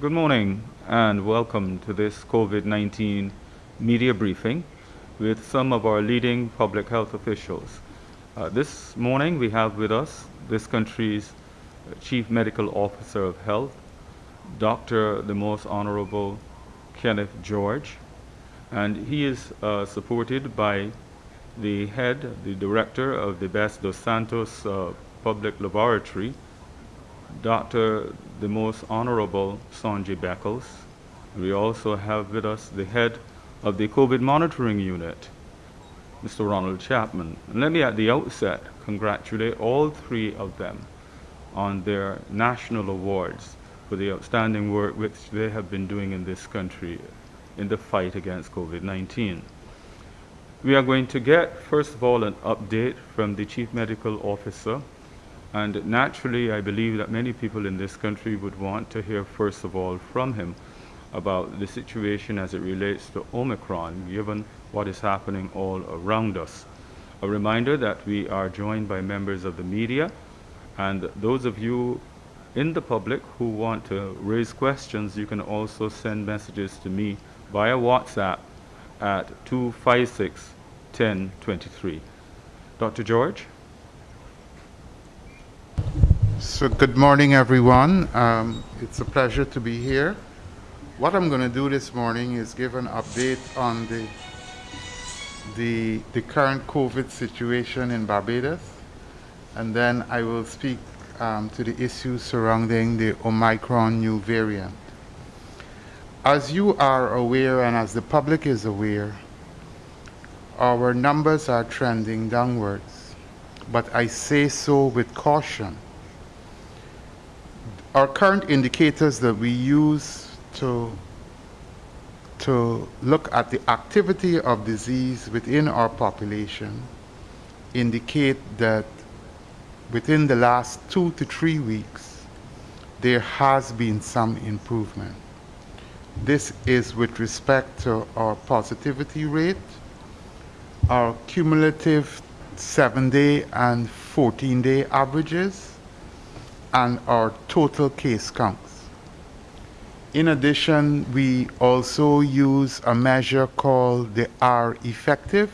Good morning and welcome to this COVID-19 media briefing with some of our leading public health officials. Uh, this morning we have with us this country's Chief Medical Officer of Health, Dr. the Most Honorable Kenneth George, and he is uh, supported by the head, the director of the Best Dos Santos uh, Public Laboratory, Dr. the Most Honorable Songee Beckles. We also have with us the head of the COVID monitoring unit, Mr. Ronald Chapman. And let me at the outset congratulate all three of them on their national awards for the outstanding work which they have been doing in this country in the fight against COVID-19. We are going to get, first of all, an update from the Chief Medical Officer and naturally, I believe that many people in this country would want to hear, first of all, from him about the situation as it relates to Omicron, given what is happening all around us. A reminder that we are joined by members of the media, and those of you in the public who want to raise questions, you can also send messages to me via WhatsApp at 256 1023. Dr. George? So good morning, everyone. Um, it's a pleasure to be here. What I'm going to do this morning is give an update on the, the, the current COVID situation in Barbados, and then I will speak um, to the issues surrounding the Omicron new variant. As you are aware, and as the public is aware, our numbers are trending downwards, but I say so with caution our current indicators that we use to, to look at the activity of disease within our population indicate that within the last two to three weeks, there has been some improvement. This is with respect to our positivity rate, our cumulative seven day and 14 day averages, and our total case counts. In addition, we also use a measure called the R effective,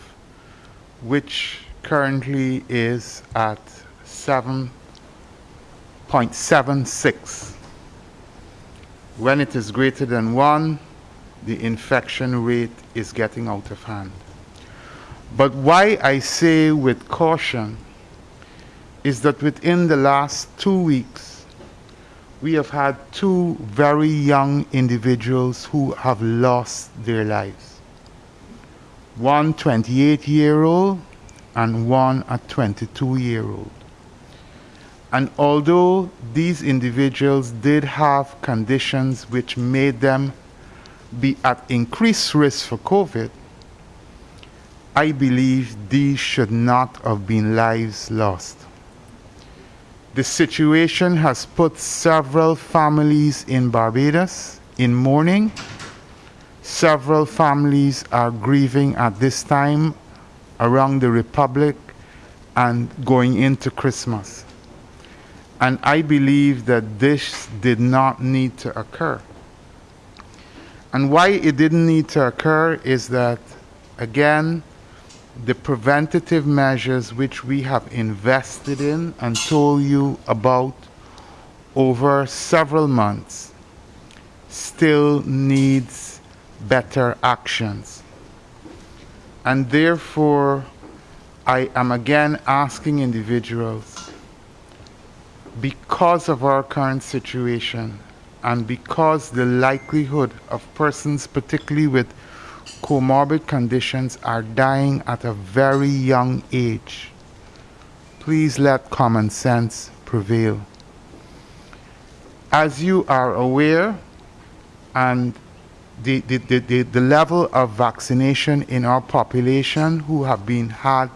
which currently is at 7.76. When it is greater than 1, the infection rate is getting out of hand. But why I say with caution is that within the last two weeks, we have had two very young individuals who have lost their lives. One 28 year old and one a 22 year old. And although these individuals did have conditions which made them be at increased risk for COVID, I believe these should not have been lives lost. The situation has put several families in Barbados in mourning. Several families are grieving at this time around the Republic and going into Christmas. And I believe that this did not need to occur. And why it didn't need to occur is that, again, the preventative measures which we have invested in and told you about over several months still needs better actions. And therefore, I am again asking individuals, because of our current situation and because the likelihood of persons, particularly with comorbid conditions are dying at a very young age. Please let common sense prevail. As you are aware, and the, the, the, the, level of vaccination in our population who have been had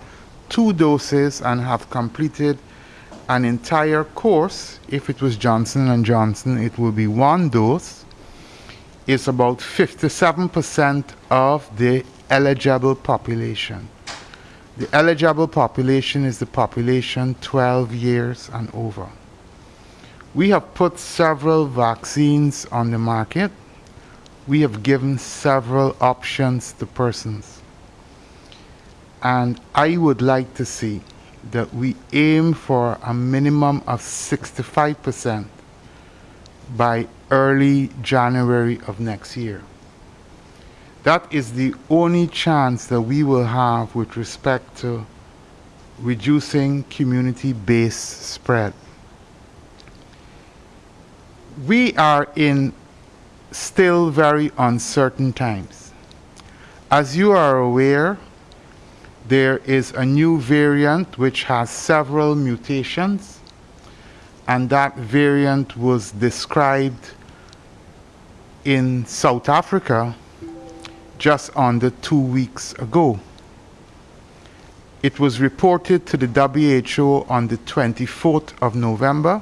two doses and have completed an entire course, if it was Johnson & Johnson, it will be one dose is about 57% of the eligible population. The eligible population is the population 12 years and over. We have put several vaccines on the market. We have given several options to persons. And I would like to see that we aim for a minimum of 65% by early January of next year. That is the only chance that we will have with respect to reducing community-based spread. We are in still very uncertain times. As you are aware, there is a new variant which has several mutations, and that variant was described in South Africa just under two weeks ago. It was reported to the WHO on the 24th of November,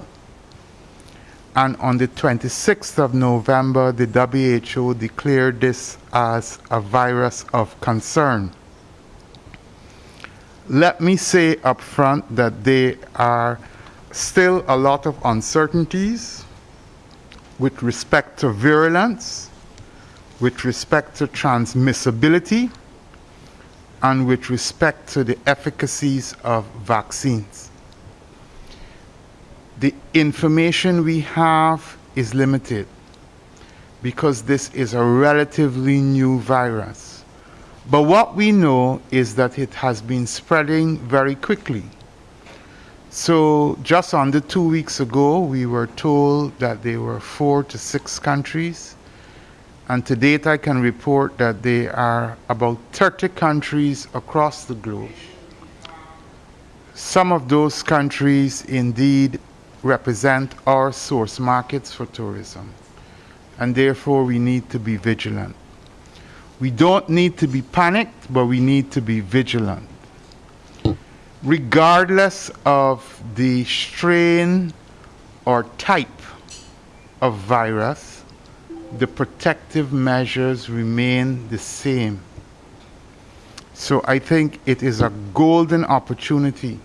and on the 26th of November, the WHO declared this as a virus of concern. Let me say up front that there are still a lot of uncertainties with respect to virulence, with respect to transmissibility, and with respect to the efficacies of vaccines. The information we have is limited because this is a relatively new virus. But what we know is that it has been spreading very quickly. So just under two weeks ago, we were told that there were four to six countries and to date, I can report that there are about 30 countries across the globe. Some of those countries indeed represent our source markets for tourism, and therefore we need to be vigilant. We don't need to be panicked, but we need to be vigilant. Regardless of the strain or type of virus, the protective measures remain the same. So I think it is a golden opportunity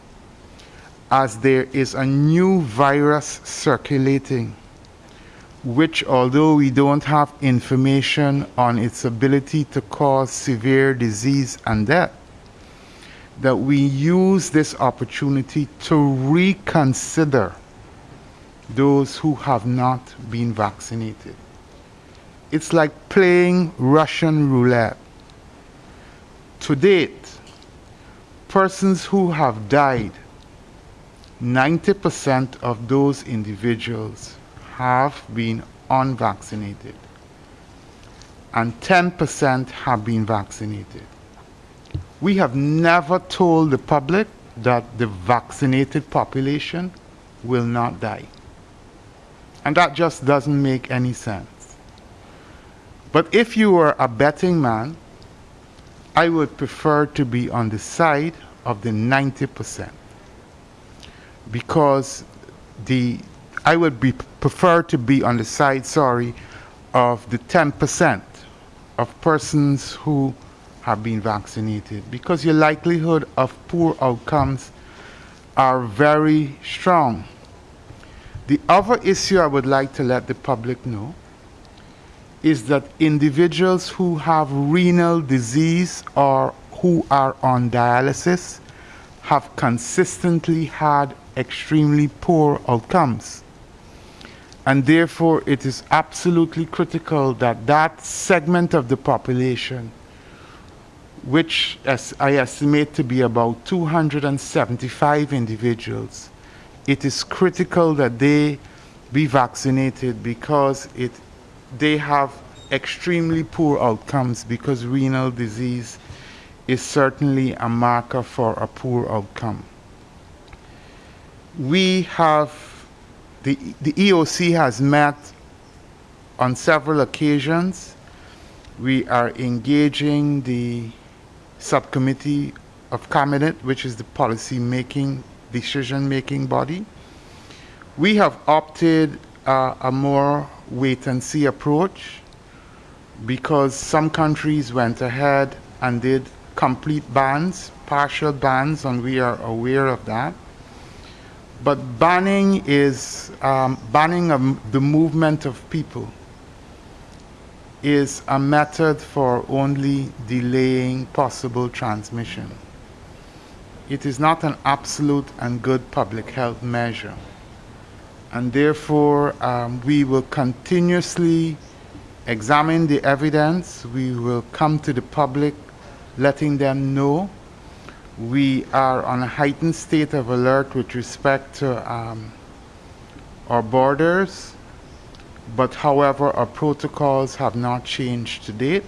as there is a new virus circulating, which although we don't have information on its ability to cause severe disease and death, that we use this opportunity to reconsider those who have not been vaccinated. It's like playing Russian roulette. To date, persons who have died, 90% of those individuals have been unvaccinated, and 10% have been vaccinated. We have never told the public that the vaccinated population will not die. And that just doesn't make any sense. But if you were a betting man, I would prefer to be on the side of the 90% because the I would be prefer to be on the side, sorry, of the 10% of persons who have been vaccinated because your likelihood of poor outcomes are very strong. The other issue I would like to let the public know is that individuals who have renal disease or who are on dialysis have consistently had extremely poor outcomes. And therefore, it is absolutely critical that that segment of the population, which as I estimate to be about 275 individuals, it is critical that they be vaccinated because it they have extremely poor outcomes because renal disease is certainly a marker for a poor outcome. We have, the, the EOC has met on several occasions. We are engaging the subcommittee of cabinet, which is the policy making, decision making body. We have opted uh, a more wait and see approach because some countries went ahead and did complete bans, partial bans, and we are aware of that. But banning is um, banning of the movement of people is a method for only delaying possible transmission. It is not an absolute and good public health measure. And therefore, um, we will continuously examine the evidence. We will come to the public letting them know. We are on a heightened state of alert with respect to um, our borders but however, our protocols have not changed to date.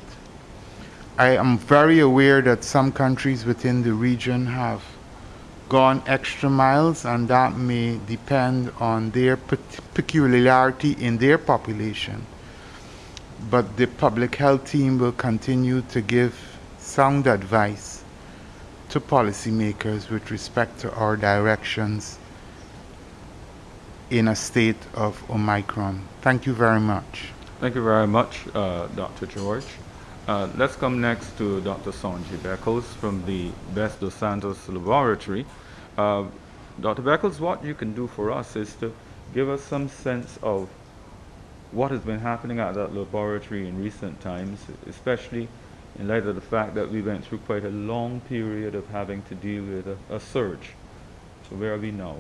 I am very aware that some countries within the region have gone extra miles, and that may depend on their peculiarity in their population. But the public health team will continue to give sound advice to policymakers with respect to our directions in a state of Omicron. Thank you very much. Thank you very much, uh, Dr. George. Uh, let's come next to Dr. Songee Beckles from the Best dos Santos Laboratory. Uh, Dr. Beckles, what you can do for us is to give us some sense of what has been happening at that laboratory in recent times, especially in light of the fact that we went through quite a long period of having to deal with a, a surge. So where are we now?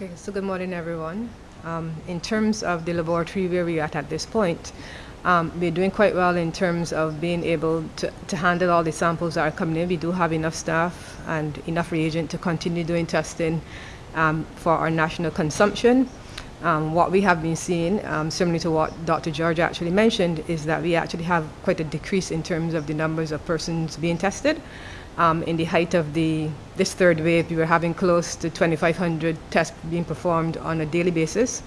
Okay, so good morning, everyone. Um, in terms of the laboratory where we're at at this point, um, we're doing quite well in terms of being able to, to handle all the samples that are coming in. We do have enough staff and enough reagent to continue doing testing um, for our national consumption. Um, what we have been seeing, um, similar to what Dr. George actually mentioned, is that we actually have quite a decrease in terms of the numbers of persons being tested. Um, in the height of the this third wave, we were having close to 2,500 tests being performed on a daily basis.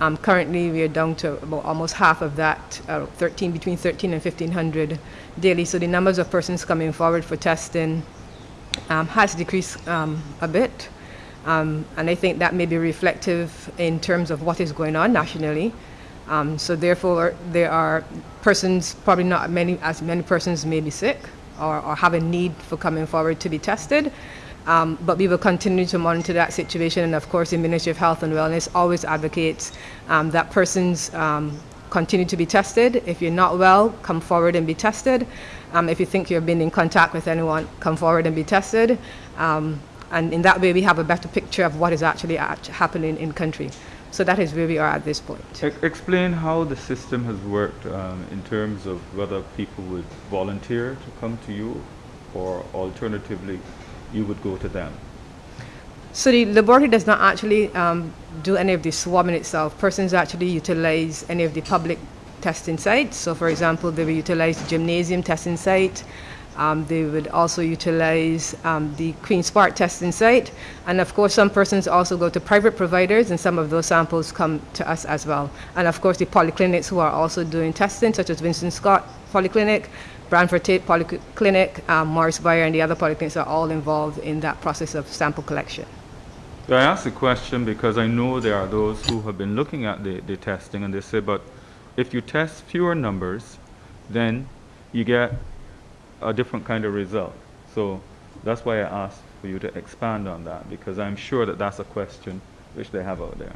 Um, currently, we are down to about almost half of that, uh, 13 between 13 and 1,500 daily. So the numbers of persons coming forward for testing um, has decreased um, a bit, um, and I think that may be reflective in terms of what is going on nationally. Um, so therefore, there are persons, probably not many as many persons may be sick or, or have a need for coming forward to be tested. Um, but we will continue to monitor that situation. And of course, the Ministry of Health and Wellness always advocates um, that persons um, continue to be tested. If you're not well, come forward and be tested. Um, if you think you've been in contact with anyone, come forward and be tested. Um, and in that way, we have a better picture of what is actually happening in country. So that is where we are at this point. explain how the system has worked um, in terms of whether people would volunteer to come to you or alternatively you would go to them. So the laboratory does not actually um, do any of the swabbing itself. Persons actually utilize any of the public testing sites. So for example, they will utilize the gymnasium testing site, um, they would also utilize um, the Queen's Park testing site. And of course, some persons also go to private providers, and some of those samples come to us as well. And of course, the polyclinics who are also doing testing, such as Winston Scott Polyclinic, Branford Taitt Polyclinic, um, Morris and the other polyclinics are all involved in that process of sample collection. I ask the question because I know there are those who have been looking at the, the testing and they say, but if you test fewer numbers, then you get a different kind of result. So that's why I asked for you to expand on that because I'm sure that that's a question which they have out there.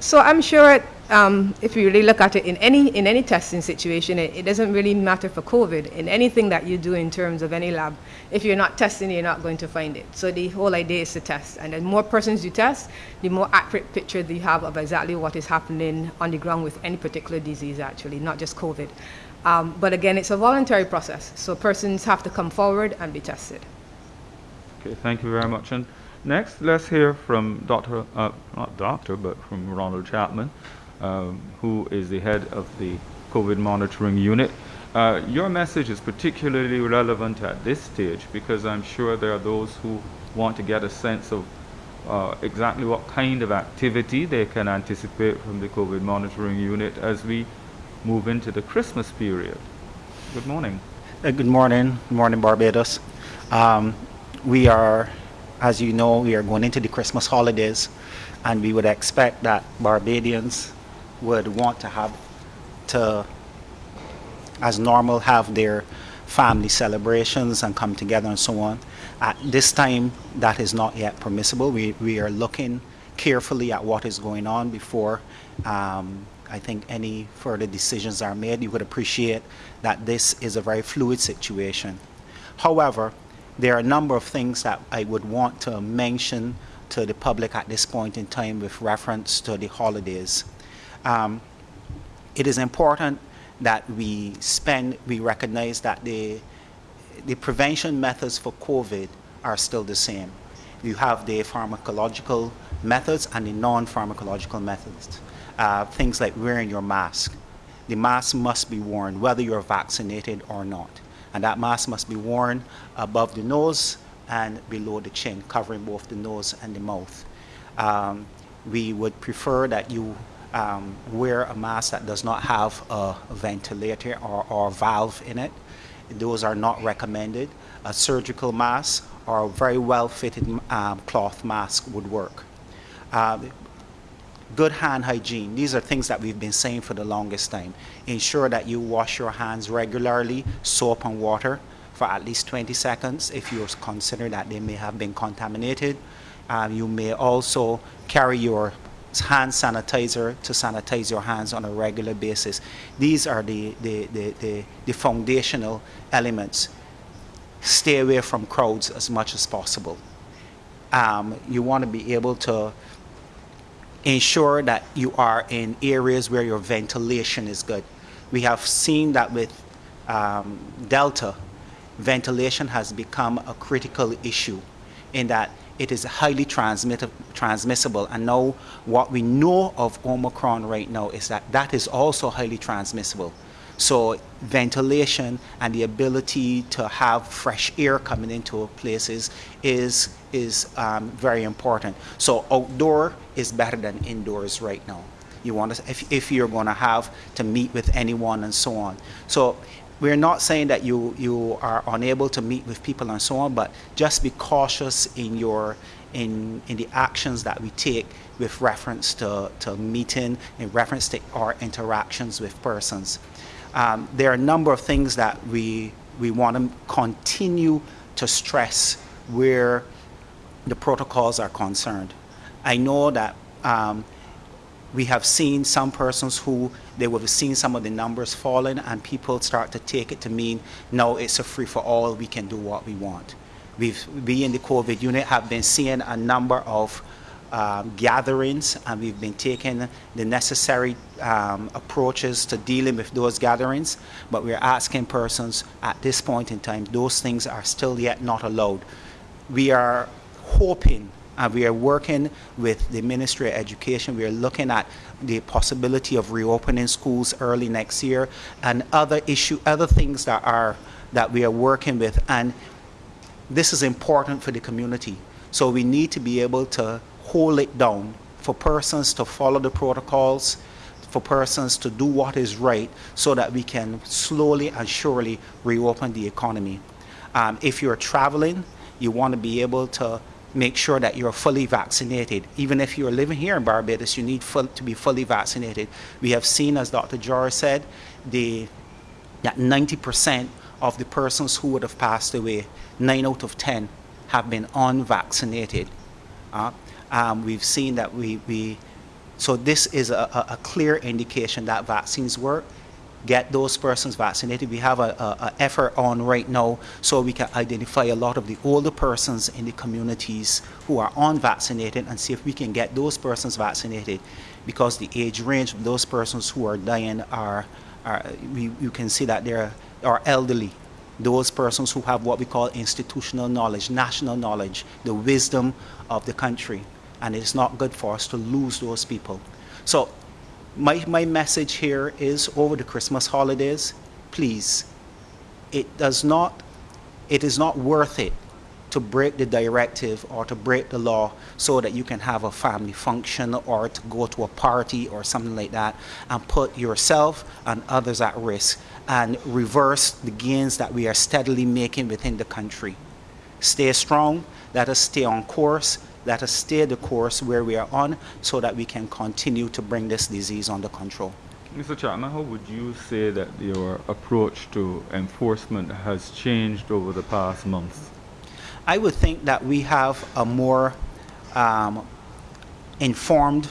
So I'm sure um, if you really look at it in any in any testing situation, it, it, doesn't really matter for COVID. In anything that you do in terms of any lab, if you're not testing, you're not going to find it. So the whole idea is to test, and the more persons you test, the more accurate picture you have of exactly what is happening on the ground with any particular disease, actually, not just COVID. Um, but again, it's a voluntary process, so persons have to come forward and be tested. Okay, thank you very much. And next, let's hear from Dr. Uh, not doctor, but from Ronald Chapman, um, who is the head of the COVID monitoring unit. Uh, your message is particularly relevant at this stage because I'm sure there are those who want to get a sense of uh, exactly what kind of activity they can anticipate from the COVID monitoring unit as we move into the Christmas period. Good morning. Uh, good morning. Good morning, Barbados. Um, we are, as you know, we are going into the Christmas holidays, and we would expect that Barbadians would want to have to, as normal, have their family celebrations and come together and so on. At this time, that is not yet permissible. We, we are looking carefully at what is going on before um, I think any further decisions are made. You would appreciate that this is a very fluid situation. However, there are a number of things that I would want to mention to the public at this point in time with reference to the holidays. Um, it is important that we spend, we recognize that the, the prevention methods for COVID are still the same. You have the pharmacological methods and the non-pharmacological methods. Uh, things like wearing your mask. The mask must be worn whether you're vaccinated or not. And that mask must be worn above the nose and below the chin, covering both the nose and the mouth. Um, we would prefer that you um, wear a mask that does not have a ventilator or, or valve in it. Those are not recommended. A surgical mask or a very well fitted um, cloth mask would work. Uh, good hand hygiene. These are things that we've been saying for the longest time. Ensure that you wash your hands regularly, soap and water, for at least 20 seconds if you consider that they may have been contaminated. Um, you may also carry your hand sanitizer to sanitize your hands on a regular basis. These are the, the, the, the, the foundational elements. Stay away from crowds as much as possible. Um, you want to be able to ensure that you are in areas where your ventilation is good. We have seen that with um, Delta, ventilation has become a critical issue in that it is highly transmissible. And now what we know of Omicron right now is that that is also highly transmissible. So ventilation and the ability to have fresh air coming into places is, is um, very important. So outdoor is better than indoors right now. You want to, if, if you're going to have to meet with anyone and so on. So we're not saying that you, you are unable to meet with people and so on, but just be cautious in your in, in the actions that we take with reference to, to meeting, in reference to our interactions with persons. Um, there are a number of things that we, we want to continue to stress where the protocols are concerned. I know that um, we have seen some persons who they would have seen some of the numbers falling and people start to take it to mean no it's a free for all we can do what we want we've we in the covid unit have been seeing a number of um, gatherings and we've been taking the necessary um, approaches to dealing with those gatherings but we're asking persons at this point in time those things are still yet not allowed we are hoping and we are working with the Ministry of Education. We are looking at the possibility of reopening schools early next year and other issue, other things that are that we are working with. And this is important for the community. So we need to be able to hold it down for persons to follow the protocols, for persons to do what is right so that we can slowly and surely reopen the economy. Um, if you're traveling, you want to be able to make sure that you're fully vaccinated. Even if you're living here in Barbados, you need full, to be fully vaccinated. We have seen, as Dr. George said, the, that 90% of the persons who would have passed away, 9 out of 10, have been unvaccinated. Uh, um, we've seen that we, we so this is a, a, clear indication that vaccines work get those persons vaccinated. We have an effort on right now so we can identify a lot of the older persons in the communities who are unvaccinated and see if we can get those persons vaccinated because the age range of those persons who are dying are, are we, you can see that they are elderly. Those persons who have what we call institutional knowledge, national knowledge, the wisdom of the country. And it's not good for us to lose those people. So my, my message here is over the Christmas holidays, please, it does not, it is not worth it to break the directive or to break the law so that you can have a family function or to go to a party or something like that and put yourself and others at risk and reverse the gains that we are steadily making within the country. Stay strong, let us stay on course, let us stay the course where we are on so that we can continue to bring this disease under control. Mr. Chapman, how would you say that your approach to enforcement has changed over the past months? I would think that we have a more um, informed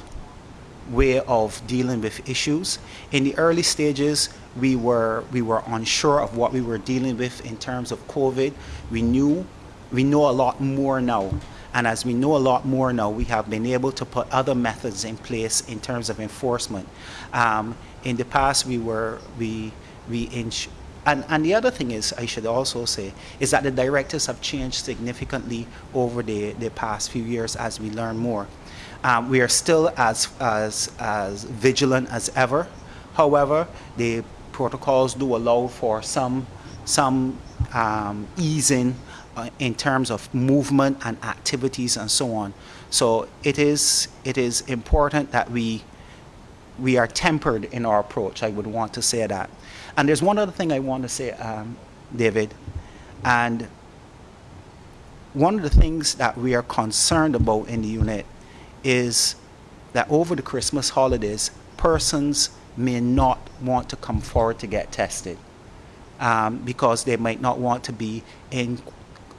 way of dealing with issues. In the early stages, we were we were unsure of what we were dealing with in terms of COVID. We knew we know a lot more now. And as we know a lot more now, we have been able to put other methods in place in terms of enforcement. Um, in the past, we were we we and, and the other thing is, I should also say, is that the directives have changed significantly over the, the past few years as we learn more. Um, we are still as, as, as vigilant as ever. However, the protocols do allow for some, some um, easing in terms of movement and activities and so on. So it is, it is important that we, we are tempered in our approach, I would want to say that. And there's one other thing I want to say, um, David, and one of the things that we are concerned about in the unit is that over the Christmas holidays, persons may not want to come forward to get tested um, because they might not want to be in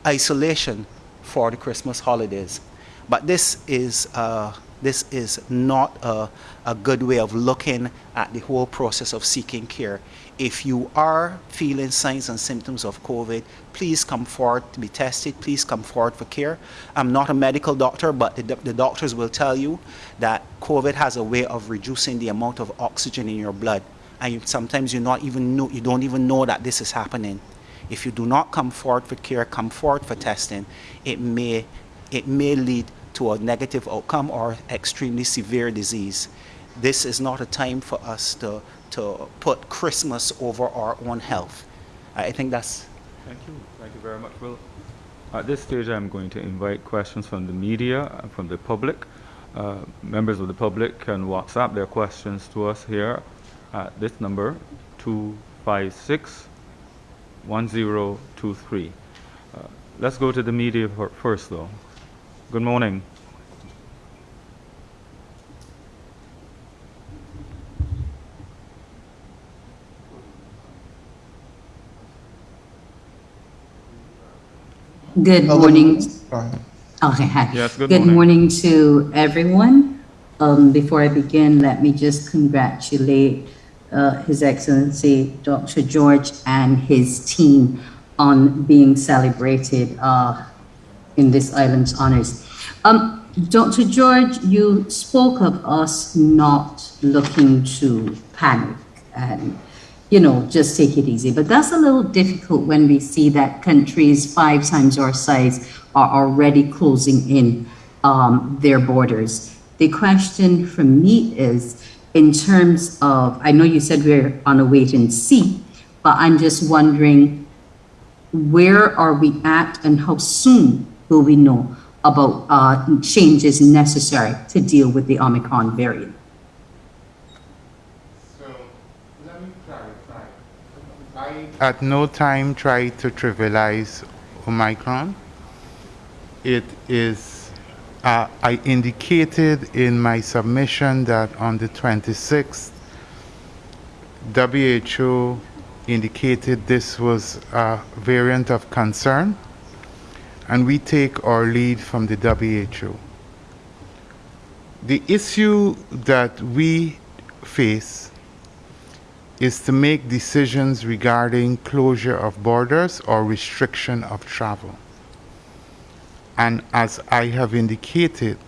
isolation for the Christmas holidays. But this is, uh, this is not a, a good way of looking at the whole process of seeking care. If you are feeling signs and symptoms of COVID, please come forward to be tested. Please come forward for care. I'm not a medical doctor, but the, the doctors will tell you that COVID has a way of reducing the amount of oxygen in your blood. And you, sometimes you not even know, you don't even know that this is happening. If you do not come forward for care, come forward for testing, it may, it may lead to a negative outcome or extremely severe disease. This is not a time for us to to put Christmas over our own health. I think that's. Thank you. Thank you very much. Well, at this stage, I'm going to invite questions from the media and from the public. Uh, members of the public can WhatsApp their questions to us here at this number 256 1023. Uh, let's go to the media first, though. Good morning. Good morning. Okay, hi. Yes, good Good morning. morning to everyone. Um, Before I begin, let me just congratulate uh, His Excellency Dr. George and his team on being celebrated uh, in this island's honors. Um, Dr. George, you spoke of us not looking to panic and you know, just take it easy. But that's a little difficult when we see that countries five times our size are already closing in um, their borders. The question from me is, in terms of, I know you said we're on a wait and see, but I'm just wondering, where are we at and how soon will we know about uh, changes necessary to deal with the Omicron variant? So, let me clarify. I at no time try to trivialize Omicron. It is, uh, I indicated in my submission that on the 26th, WHO indicated this was a variant of concern, and we take our lead from the WHO. The issue that we face is to make decisions regarding closure of borders or restriction of travel. And as I have indicated,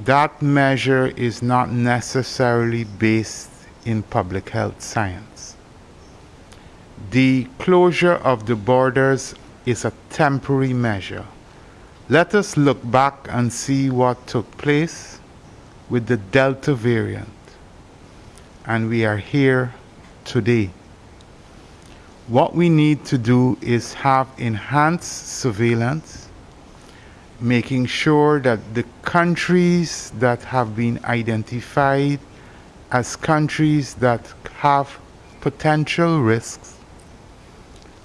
that measure is not necessarily based in public health science. The closure of the borders is a temporary measure. Let us look back and see what took place with the Delta variant and we are here today. What we need to do is have enhanced surveillance, making sure that the countries that have been identified as countries that have potential risks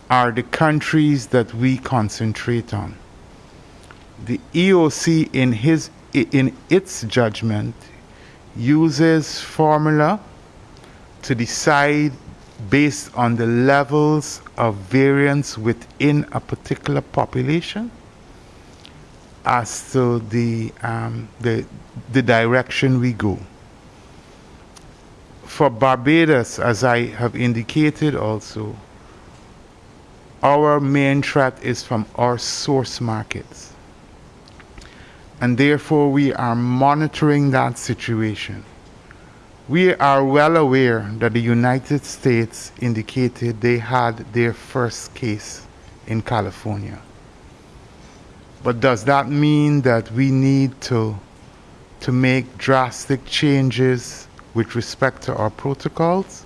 are the countries that we concentrate on. The EOC in his in its judgment uses formula to decide based on the levels of variance within a particular population as to the, um, the, the direction we go. For Barbados, as I have indicated also, our main threat is from our source markets. And therefore, we are monitoring that situation. We are well aware that the United States indicated they had their first case in California. But does that mean that we need to, to make drastic changes with respect to our protocols?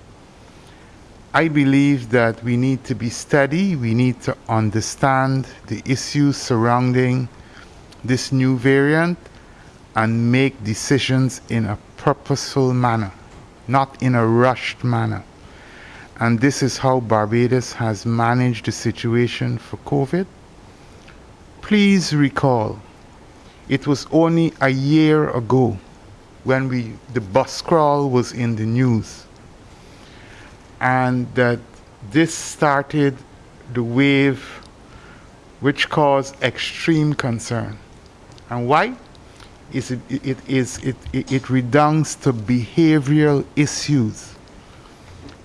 I believe that we need to be steady, we need to understand the issues surrounding this new variant and make decisions in a purposeful manner, not in a rushed manner. And this is how Barbados has managed the situation for COVID. Please recall, it was only a year ago when we, the bus crawl was in the news, and that this started the wave which caused extreme concern. And why? Is it, it, is, it, it, it redounds to behavioral issues.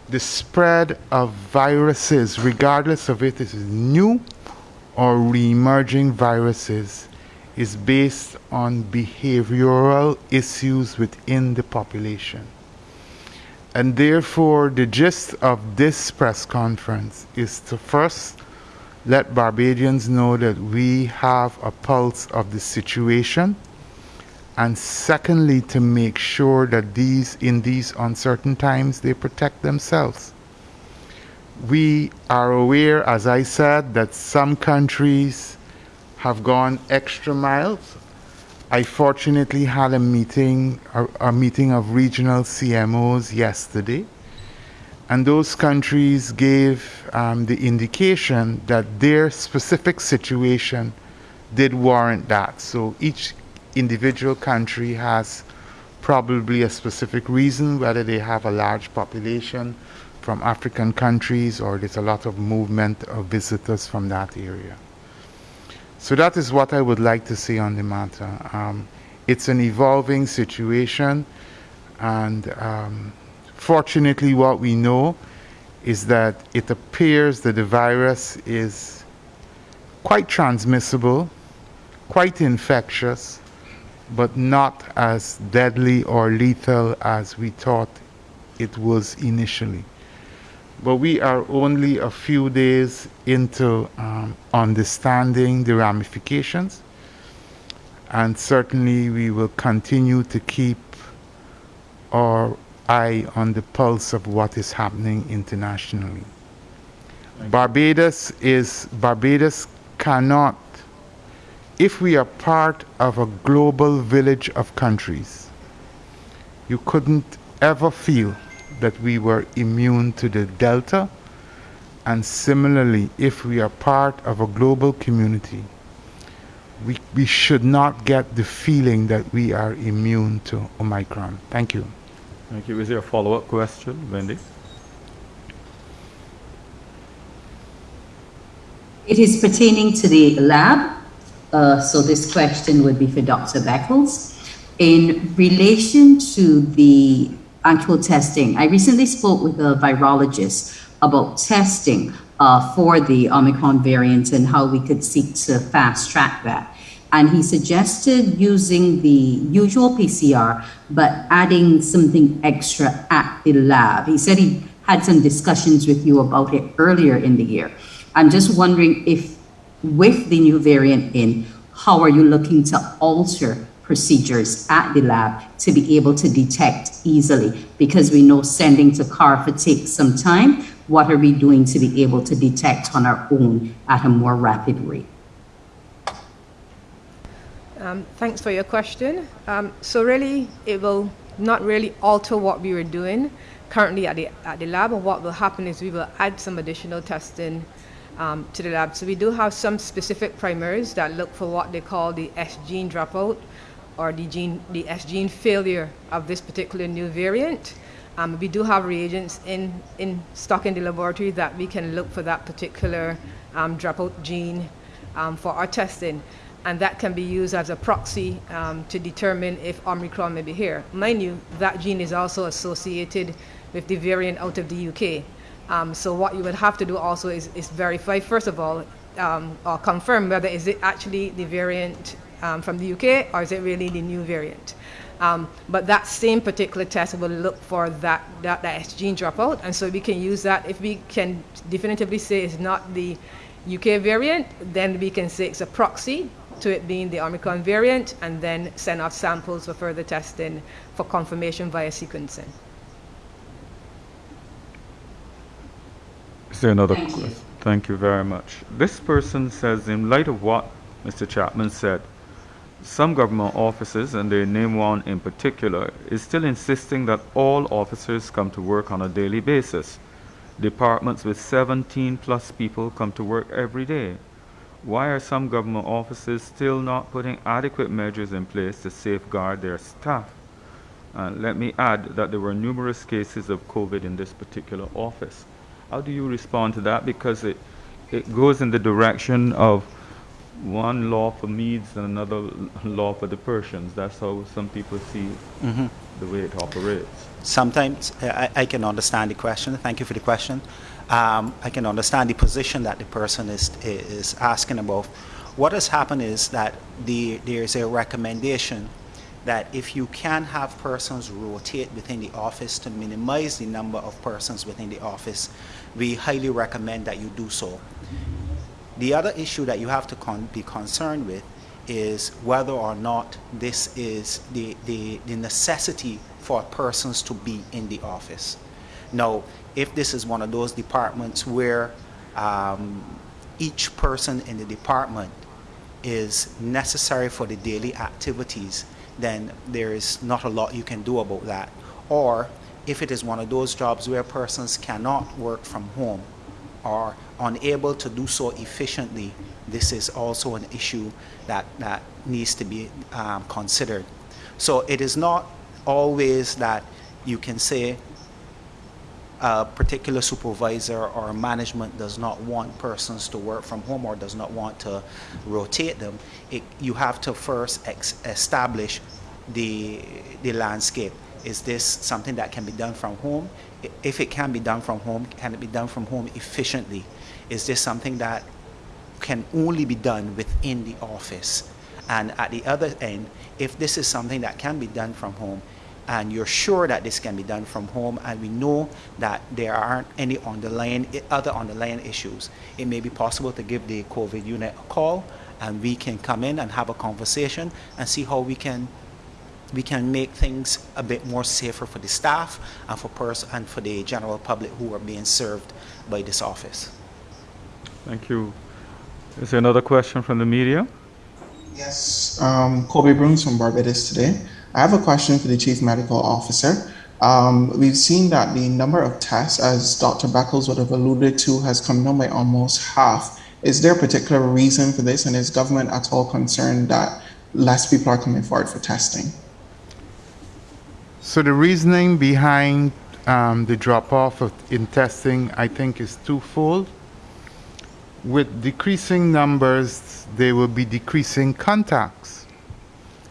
The spread of viruses, regardless of if it is new or re-emerging viruses is based on behavioral issues within the population. And therefore, the gist of this press conference is to first let Barbadians know that we have a pulse of the situation, and secondly, to make sure that these, in these uncertain times, they protect themselves we are aware, as I said, that some countries have gone extra miles. I fortunately had a meeting, a, a, meeting of regional CMOs yesterday, and those countries gave um, the indication that their specific situation did warrant that. So each individual country has probably a specific reason, whether they have a large population from African countries or there's a lot of movement of visitors from that area. So that is what I would like to say on the matter. Um, it's an evolving situation and um, fortunately what we know is that it appears that the virus is quite transmissible, quite infectious, but not as deadly or lethal as we thought it was initially but we are only a few days into um, understanding the ramifications and certainly we will continue to keep our eye on the pulse of what is happening internationally. Barbados is Barbados cannot if we are part of a global village of countries you couldn't ever feel that we were immune to the Delta. And similarly, if we are part of a global community, we, we should not get the feeling that we are immune to Omicron. Thank you. Thank you. Is there a follow-up question, Wendy? It is pertaining to the lab. Uh, so this question would be for Dr. Beckles. In relation to the actual testing. I recently spoke with a virologist about testing uh, for the Omicron variant and how we could seek to fast track that. And he suggested using the usual PCR, but adding something extra at the lab. He said he had some discussions with you about it earlier in the year. I'm just wondering if, with the new variant in, how are you looking to alter procedures at the lab to be able to detect easily because we know sending to CARPHA takes some time. What are we doing to be able to detect on our own at a more rapid rate? Um, thanks for your question. Um, so really, it will not really alter what we were doing currently at the, at the lab. What will happen is we will add some additional testing um, to the lab. So we do have some specific primers that look for what they call the S gene dropout, or the gene, the S gene failure of this particular new variant. Um, we do have reagents in, in stock in the laboratory that we can look for that particular um, dropout gene um, for our testing. And that can be used as a proxy um, to determine if Omicron may be here. Mind you, that gene is also associated with the variant out of the UK. Um, so what you would have to do also is, is verify, first of all, um, or confirm whether is it actually the variant um, from the UK or is it really the new variant. Um, but that same particular test will look for that, that, that S gene dropout, and so we can use that. If we can definitively say it's not the UK variant, then we can say it's a proxy to it being the Omicron variant, and then send off samples for further testing for confirmation via sequencing. Is there another Thank you. Thank you very much. This person says, in light of what Mr. Chapman said, some government offices, and they name one in particular, is still insisting that all officers come to work on a daily basis. Departments with 17 plus people come to work every day. Why are some government offices still not putting adequate measures in place to safeguard their staff? And let me add that there were numerous cases of COVID in this particular office. How do you respond to that? Because it, it goes in the direction of one law for Medes and another law for the Persians. That's how some people see the way it operates. Sometimes I, I can understand the question. Thank you for the question. Um, I can understand the position that the person is is asking about. What has happened is that the there is a recommendation that if you can have persons rotate within the office to minimize the number of persons within the office, we highly recommend that you do so. The other issue that you have to con- be concerned with is whether or not this is the, the, the necessity for persons to be in the office. Now, if this is one of those departments where um, each person in the department is necessary for the daily activities, then there is not a lot you can do about that. Or if it is one of those jobs where persons cannot work from home or unable to do so efficiently, this is also an issue that, that needs to be um, considered. So it is not always that you can say a particular supervisor or management does not want persons to work from home or does not want to rotate them, it, you have to first establish the, the landscape. Is this something that can be done from home? If it can be done from home, can it be done from home efficiently? Is this something that can only be done within the office? And at the other end, if this is something that can be done from home, and you're sure that this can be done from home, and we know that there aren't any underlying other underlying issues, it may be possible to give the COVID unit a call, and we can come in and have a conversation and see how we can we can make things a bit more safer for the staff and for pers- and for the general public who are being served by this office. Thank you. Is there another question from the media? Yes, um, Kobe Bruns from Barbados today. I have a question for the Chief Medical Officer. Um, we've seen that the number of tests, as Dr. Beckles would have alluded to, has come down by almost half. Is there a particular reason for this, and is government at all concerned that less people are coming forward for testing? So the reasoning behind um, the drop-off of, in testing, I think, is twofold. With decreasing numbers, there will be decreasing contacts.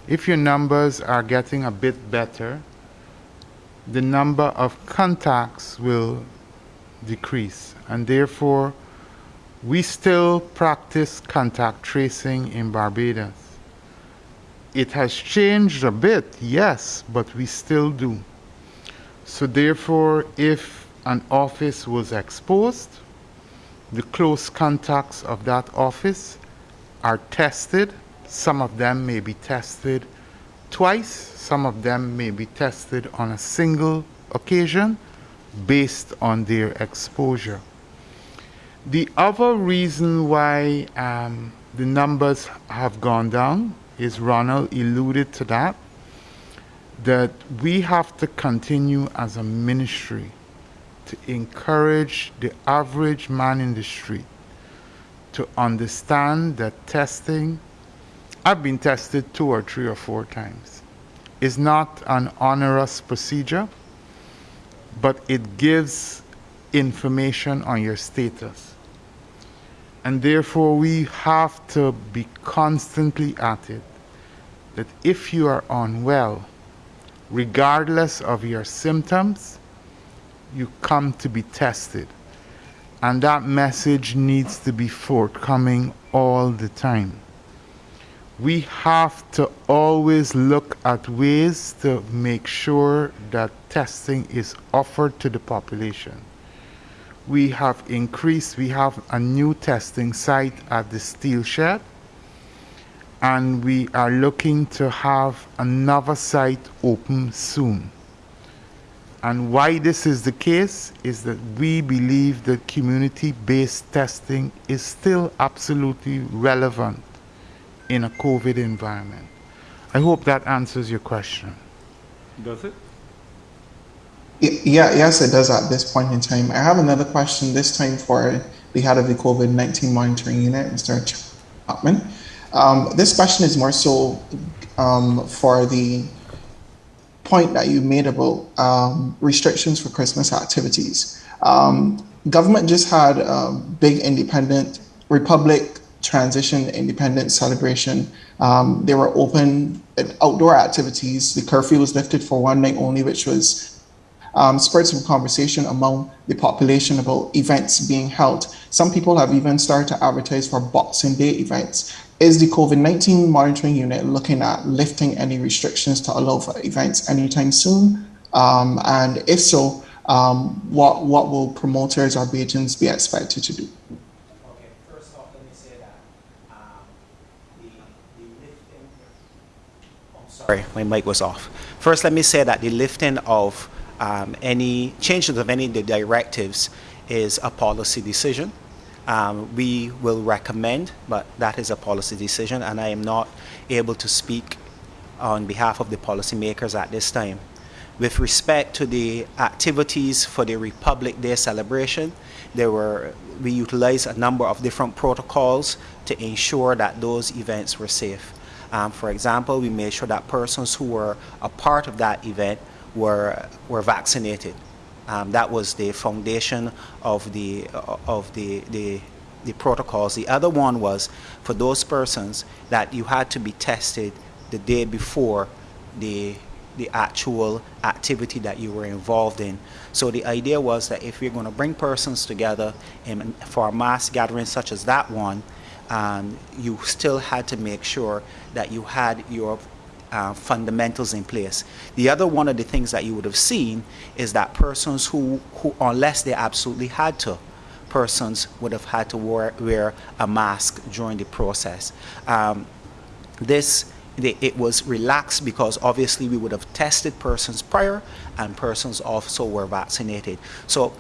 If your numbers are getting a bit better, the number of contacts will decrease, and therefore, we still practice contact tracing in Barbados. It has changed a bit, yes, but we still do. So, therefore, if an office was exposed, the close contacts of that office are tested. Some of them may be tested twice, some of them may be tested on a single occasion based on their exposure. The other reason why um, the numbers have gone down is Ronald alluded to that, that we have to continue as a ministry to encourage the average man in the street to understand that testing, I've been tested two or three or four times, is not an onerous procedure. but it gives information on your status. And therefore, we have to be constantly at it that if you are unwell, regardless of your symptoms, you come to be tested. And that message needs to be forthcoming all the time. We have to always look at ways to make sure that testing is offered to the population. We have increased, we have a new testing site at the steel shed, and we are looking to have another site open soon. And why this is the case is that we believe that community-based testing is still absolutely relevant in a COVID environment. I hope that answers your question. Does it? Yeah, yes, it does at this point in time. I have another question, this time for the head of the COVID 19 monitoring unit, Mr. Chapman. Um, this question is more so um, for the point that you made about um, restrictions for Christmas activities. Um, government just had a big independent Republic transition independence celebration. Um, they were open outdoor activities. The curfew was lifted for one night only, which was um, spurred some conversation among the population about events being held. Some people have even started to advertise for Boxing Day events. Is the COVID 19 monitoring unit looking at lifting any restrictions to allow for events anytime soon? Um, and if so, um, what, what will promoters or patrons be expected to do? Um, sorry, my mic was off. First, let me say that the lifting of um, any changes of any of the directives is a policy decision. Um, we will recommend, but that is a policy decision, and I am not able to speak on behalf of the policymakers at this time. With respect to the activities for the Republic Day celebration, there were we utilized a number of different protocols to ensure that those events were safe. Um, for example, we made sure that persons who were a part of that event were were vaccinated. Um, that was the foundation of the of the, the the protocols. The other one was for those persons that you had to be tested the day before the the actual activity that you were involved in. So the idea was that if we're going to bring persons together in, for a mass gathering such as that one, um, you still had to make sure that you had your uh, fundamentals in place. The other one of the things that you would have seen is that persons who, who unless they absolutely had to, persons would have had to wear, wear a mask during the process. Um, this it was relaxed because obviously we would have tested persons prior and persons also were vaccinated. So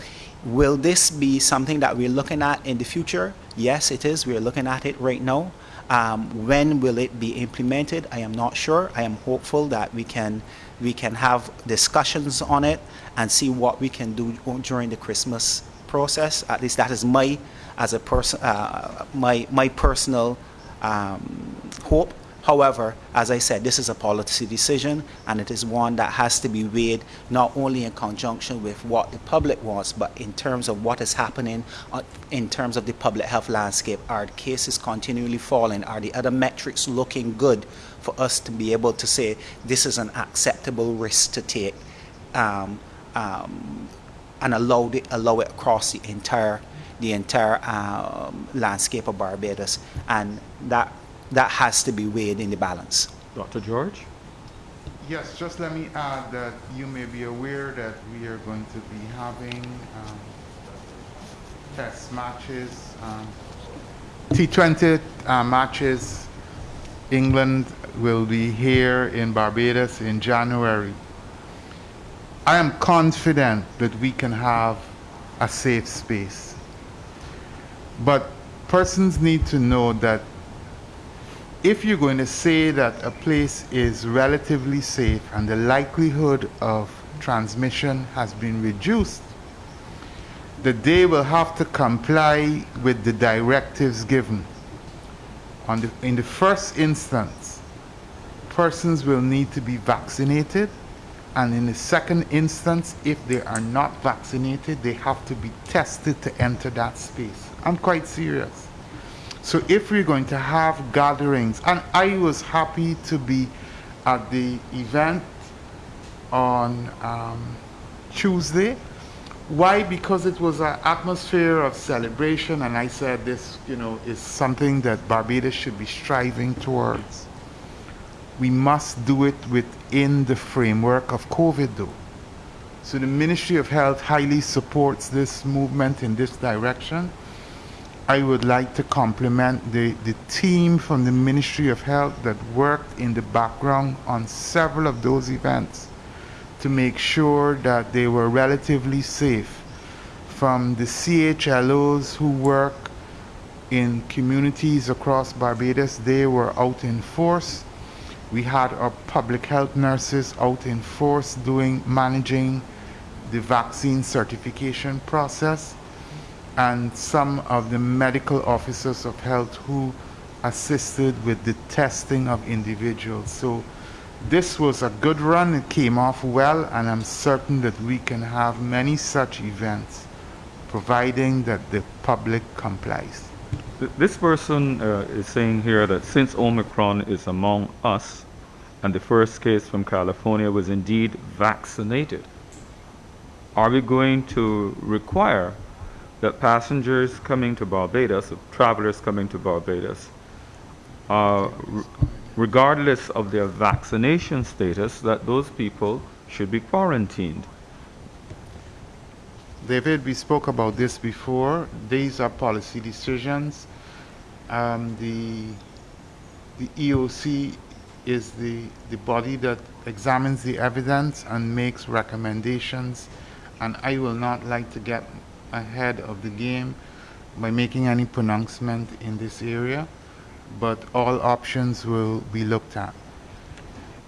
will this be something that we're looking at in the future? Yes, it is. We're looking at it right now. Um, when will it be implemented? I am not sure. I am hopeful that we can we can have discussions on it and see what we can do during the Christmas process. At least that is my as a person uh, my my personal um, hope. However, as I said, this is a policy decision and it is one that has to be weighed not only in conjunction with what the public wants, but in terms of what is happening uh, in terms of the public health landscape. Are cases continually falling? Are the other metrics looking good for us to be able to say this is an acceptable risk to take um, um, and allow, the, allow it across the entire the entire um, landscape of Barbados and that that has to be weighed in the balance. Dr. George? Yes, just let me add that you may be aware that we are going to be having um, test matches, um, T20 uh, matches. England will be here in Barbados in January. I am confident that we can have a safe space. But persons need to know that if you're going to say that a place is relatively safe and the likelihood of transmission has been reduced, that they will have to comply with the directives given. The, in the first instance, persons will need to be vaccinated And in the second instance, if they are not vaccinated, they have to be tested to enter that space. I'm quite serious. So if we're going to have gatherings, and I was happy to be at the event on um, Tuesday. Why? Because it was an atmosphere of celebration, and I said this, you know, is something that Barbados should be striving towards. We must do it within the framework of COVID, though. So the Ministry of Health highly supports this movement in this direction. I would like to compliment the, the team from the Ministry of Health that worked in the background on several of those events to make sure that they were relatively safe from the CHLOs who work in communities across Barbados. They were out in force. We had our public health nurses out in force doing managing the vaccine certification process and some of the medical officers of health who assisted with the testing of individuals. So this was a good run. It came off well, and I'm certain that we can have many such events, providing that the public complies. This person uh, is saying here that since Omicron is among us, and the first case from California was indeed vaccinated, are we going to require that passengers coming to Barbados, travelers coming to Barbados, uh, regardless of their vaccination status, that those people should be quarantined. David, we spoke about this before. These are policy decisions. Um, the, the EOC is the, the body that examines the evidence and makes recommendations. And I will not like to get ahead of the game by making any pronouncement in this area but all options will be looked at.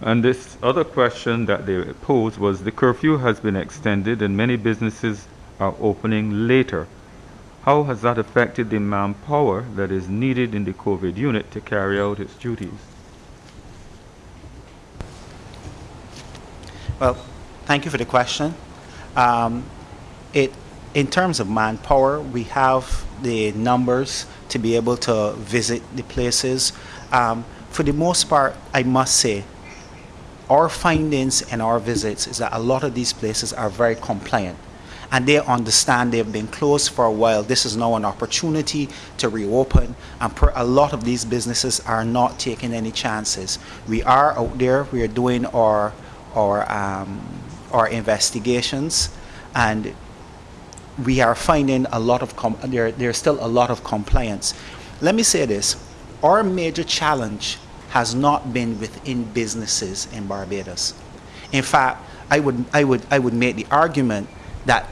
And this other question that they posed was the curfew has been extended and many businesses are opening later. How has that affected the manpower that is needed in the COVID unit to carry out its duties? Well, thank you for the question. Um, it, in terms of manpower, we have the numbers to be able to visit the places. Um, for the most part, I must say, our findings and our visits is that a lot of these places are very compliant and they understand they've been closed for a while. This is now an opportunity to reopen, and a lot of these businesses are not taking any chances. We are out there, we are doing our our um, our investigations, and we are finding a lot of there, there's still a lot of compliance. Let me say this: our major challenge has not been within businesses in Barbados. In fact, I would I would I would make the argument that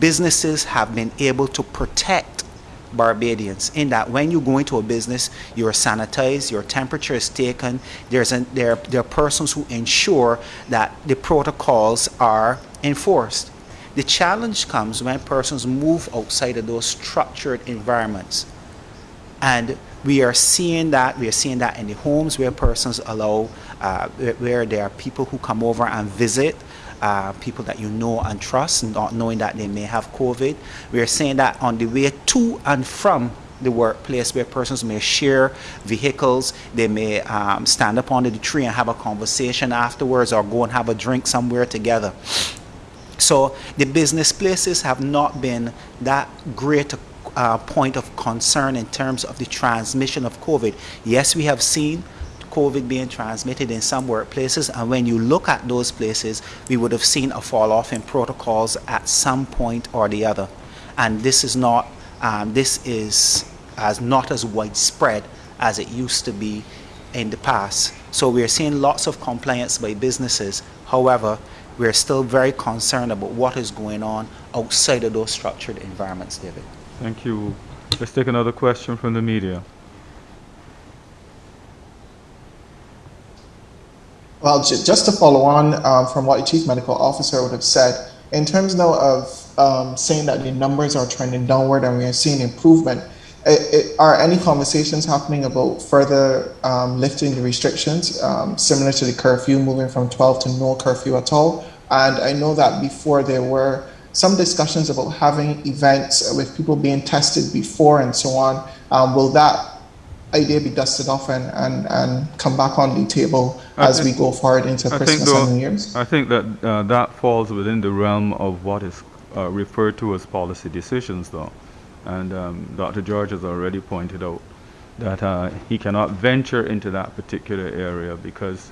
businesses have been able to protect Barbadians in that when you go into a business, you're sanitized, your temperature is taken. There's an, there, there are persons who ensure that the protocols are enforced. The challenge comes when persons move outside of those structured environments. And we are seeing that, we are seeing that in the homes where persons allow, uh, where there are people who come over and visit, uh, people that you know and trust, not knowing that they may have COVID. We are seeing that on the way to and from the workplace where persons may share vehicles, they may um, stand up under the tree and have a conversation afterwards or go and have a drink somewhere together. So the business places have not been that great a uh, point of concern in terms of the transmission of COVID. Yes, we have seen COVID being transmitted in some workplaces, and when you look at those places, we would have seen a fall off in protocols at some point or the other. And this is not, um, this is as not as widespread as it used to be in the past. So we're seeing lots of compliance by businesses. However, we're still very concerned about what is going on outside of those structured environments, David. Thank you. Let's take another question from the media. Well, just to follow on uh, from what the chief medical officer would have said, in terms now of um, saying that the numbers are trending downward and we are seeing improvement, it, are any conversations happening about further um, lifting the restrictions, um, similar to the curfew, moving from 12 to no curfew at all? And I know that before there were some discussions about having events with people being tested before and so on. Um, will that idea be dusted off and, and, and come back on the table as we go forward into I Christmas though, and New Year's? I think that uh, that falls within the realm of what is uh, referred to as policy decisions, though. And um, Dr. George has already pointed out that uh, he cannot venture into that particular area because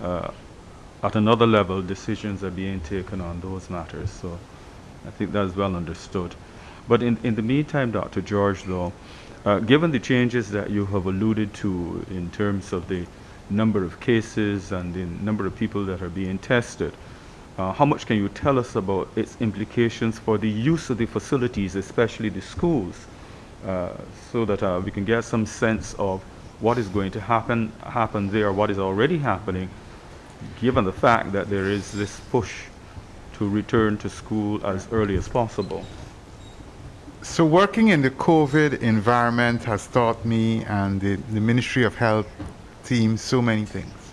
uh, at another level, decisions are being taken on those matters. So I think that's well understood. But in, in the meantime, Dr. George, though, uh, given the changes that you have alluded to in terms of the number of cases and the number of people that are being tested, uh, how much can you tell us about its implications for the use of the facilities, especially the schools, uh, so that uh, we can get some sense of what is going to happen, happen there, what is already happening, given the fact that there is this push to return to school as early as possible? So working in the COVID environment has taught me and the, the Ministry of Health team so many things.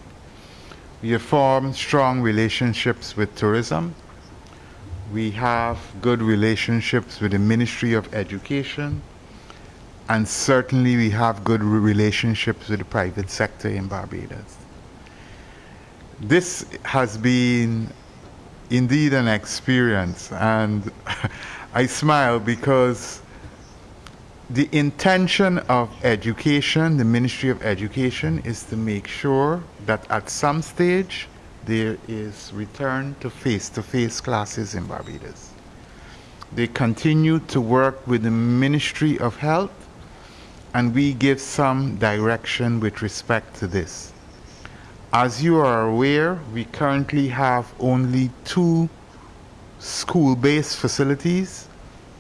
We have formed strong relationships with tourism. We have good relationships with the Ministry of Education. And certainly we have good relationships with the private sector in Barbados. This has been indeed an experience and I smile because the intention of education, the Ministry of Education, is to make sure that at some stage there is return to face-to-face classes in Barbados. They continue to work with the Ministry of Health and we give some direction with respect to this. As you are aware, we currently have only two school-based facilities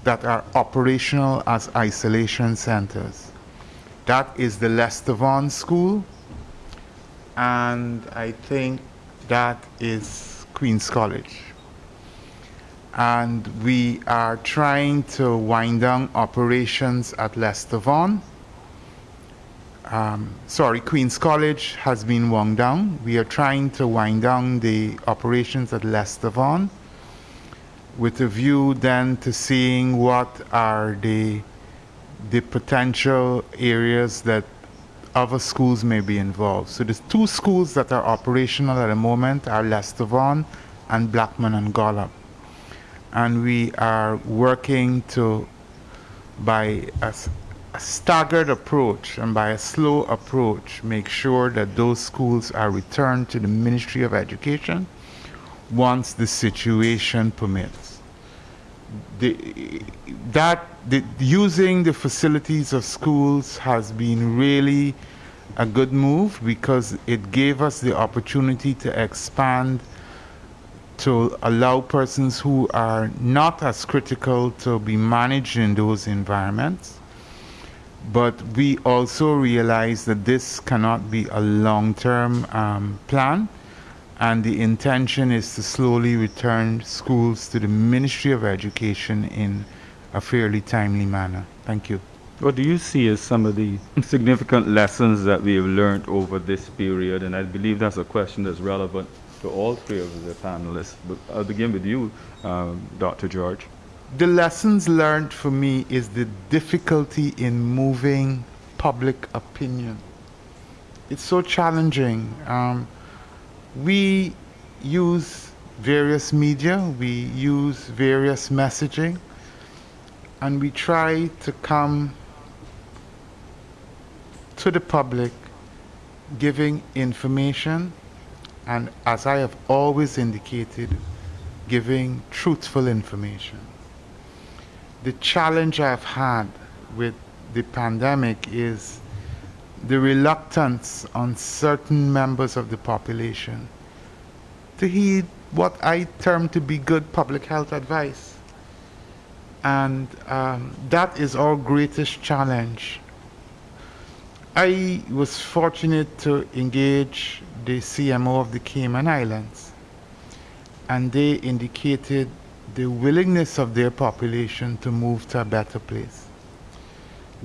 that are operational as isolation centers. That is the Lester Vaughan School, and I think that is Queen's College. And we are trying to wind down operations at Lester Vaughan. Um, sorry, Queen's College has been wound down. We are trying to wind down the operations at Lester Vaughan with a view then to seeing what are the the potential areas that other schools may be involved. So the two schools that are operational at the moment are Lester Vaughan and Blackman and Gollop. And we are working to, by a, a staggered approach and by a slow approach, make sure that those schools are returned to the Ministry of Education once the situation permits. The, that the, using the facilities of schools has been really a good move because it gave us the opportunity to expand to allow persons who are not as critical to be managed in those environments. But we also realize that this cannot be a long-term um, plan and the intention is to slowly return schools to the Ministry of Education in a fairly timely manner. Thank you. What do you see as some of the significant lessons that we have learned over this period? And I believe that's a question that's relevant to all three of the panelists. But I'll begin with you, um, Dr. George. The lessons learned for me is the difficulty in moving public opinion. It's so challenging. Um, we use various media, we use various messaging, and we try to come to the public giving information and as I have always indicated, giving truthful information. The challenge I've had with the pandemic is the reluctance on certain members of the population to heed what I term to be good public health advice. And um, that is our greatest challenge. I was fortunate to engage the CMO of the Cayman Islands, and they indicated the willingness of their population to move to a better place.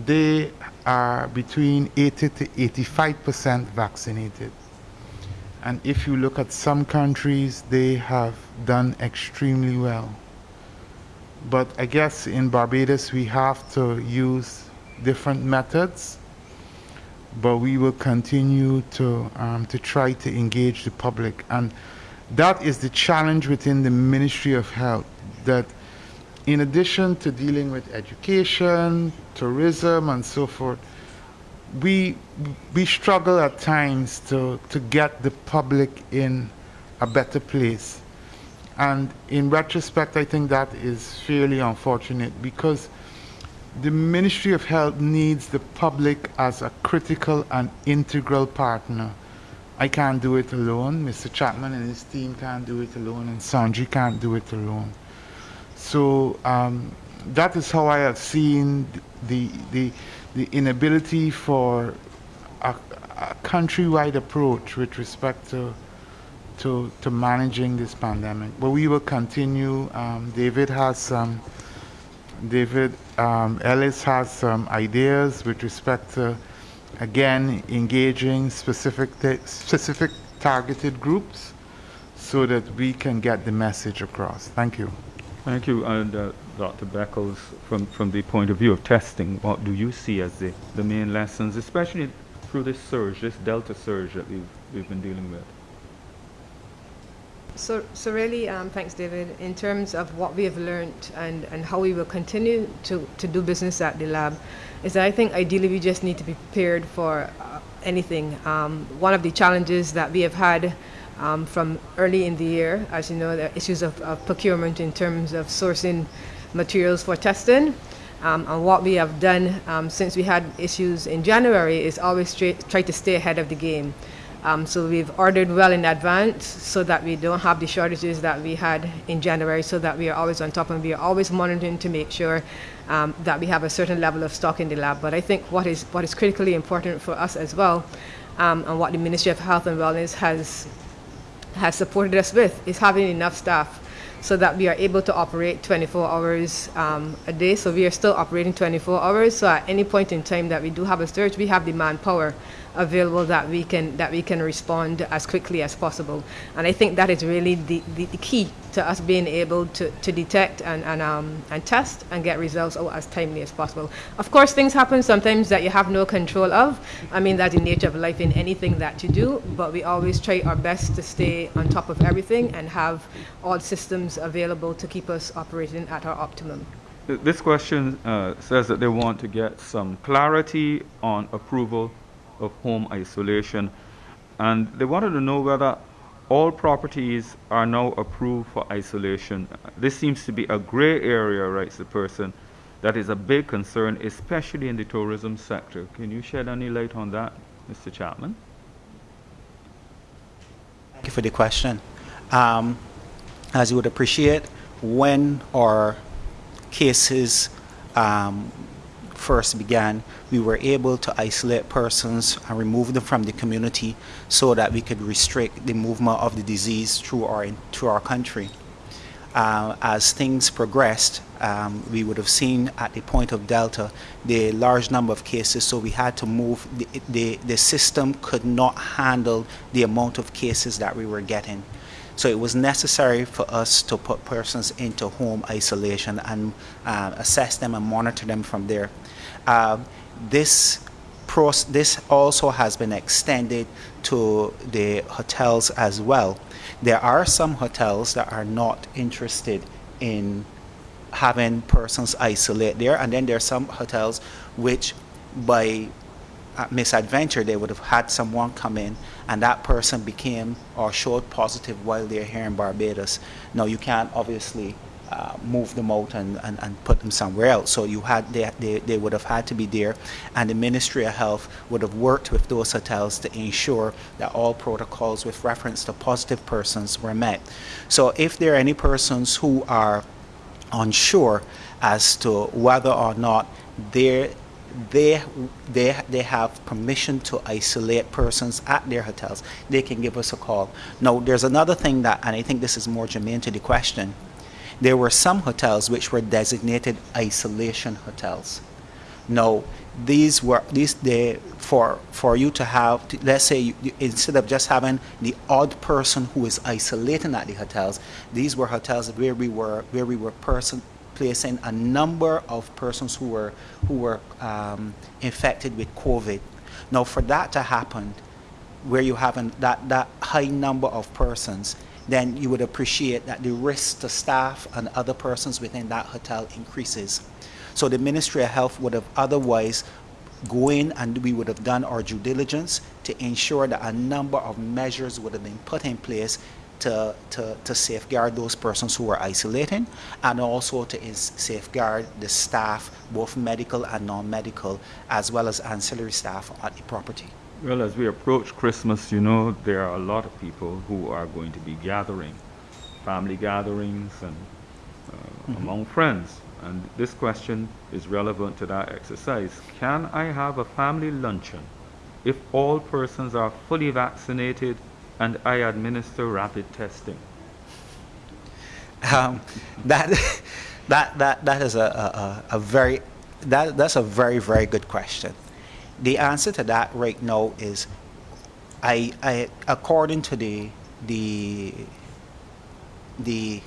they are between 80 to 85% vaccinated. And if you look at some countries, they have done extremely well. But I guess in Barbados, we have to use different methods. But we will continue to, um, to try to engage the public. And that is the challenge within the Ministry of Health, that in addition to dealing with education, tourism, and so forth, we, we struggle at times to, to get the public in a better place. And in retrospect, I think that is fairly unfortunate because the Ministry of Health needs the public as a critical and integral partner. I can't do it alone. Mr. Chapman and his team can't do it alone, and Songee can't do it alone. So um, that is how I have seen the, the, the inability for a, a countrywide approach with respect to, to, to managing this pandemic. But we will continue. Um, David has some, David um, Ellis has some ideas with respect to, again, engaging specific, specific targeted groups so that we can get the message across. Thank you. Thank you. And uh, Dr. Beckles, from, from the point of view of testing, what do you see as the, the main lessons, especially through this surge, this Delta surge that we've, we've been dealing with? So, so really, um, thanks, David. In terms of what we have learned and, and how we will continue to, to do business at the lab, is that I think ideally we just need to be prepared for uh, anything. Um, one of the challenges that we have had um, from early in the year, as you know, the issues of, of procurement in terms of sourcing materials for testing. Um, and what we have done um, since we had issues in January is always try to stay ahead of the game. Um, so we've ordered well in advance so that we don't have the shortages that we had in January so that we are always on top and we are always monitoring to make sure um, that we have a certain level of stock in the lab. But I think what is, what is critically important for us as well um, and what the Ministry of Health and Wellness has, has supported us with is having enough staff so that we are able to operate 24 hours um, a day. So we are still operating 24 hours. So at any point in time that we do have a surge, we have the manpower available that we can that we can respond as quickly as possible. And I think that is really the, the, the key to us being able to, to detect and, and, um, and test and get results out as timely as possible. Of course, things happen sometimes that you have no control of. I mean, that's the nature of life in anything that you do, but we always try our best to stay on top of everything and have all systems available to keep us operating at our optimum. This question uh, says that they want to get some clarity on approval of home isolation. And they wanted to know whether all properties are now approved for isolation. This seems to be a gray area, writes the person. That is a big concern, especially in the tourism sector. Can you shed any light on that, Mr. Chapman? Thank you for the question. Um, as you would appreciate, when our cases um, first began, we were able to isolate persons and remove them from the community so that we could restrict the movement of the disease through our, through our country. Uh, as things progressed, um, we would have seen at the point of Delta the large number of cases, so we had to move. The, the, the system could not handle the amount of cases that we were getting. So it was necessary for us to put persons into home isolation and uh, assess them and monitor them from there. Uh, this this also has been extended to the hotels as well. There are some hotels that are not interested in having persons isolate there, and then there are some hotels which, by misadventure, they would have had someone come in and that person became or showed positive while they're here in Barbados. Now you can't obviously uh, move them out and, and, and put them somewhere else. So you had they, they, they would have had to be there and the Ministry of Health would have worked with those hotels to ensure that all protocols with reference to positive persons were met. So if there are any persons who are unsure as to whether or not they they they they have permission to isolate persons at their hotels they can give us a call now there's another thing that and i think this is more germane to the question there were some hotels which were designated isolation hotels No, these were these they for for you to have to- let's say you, you- instead of just having the odd person who is isolating at the hotels, these were hotels where we were where we were person placing a number of persons who were who were um, infected with COVID. Now, for that to happen, where you have an, that, that high number of persons, then you would appreciate that the risk to staff and other persons within that hotel increases. So the Ministry of Health would have otherwise go in and we would have done our due diligence to ensure that a number of measures would have been put in place to, to, to safeguard those persons who are isolating and also to safeguard the staff, both medical and non-medical, as well as ancillary staff at the property. Well, as we approach Christmas, you know, there are a lot of people who are going to be gathering, family gatherings and uh, among friends. And this question is relevant to that exercise. Can I have a family luncheon if all persons are fully vaccinated and I administer rapid testing? um, that that that that is a, a, a a very that that's a very very good question. The answer to that right now is, I I according to the the the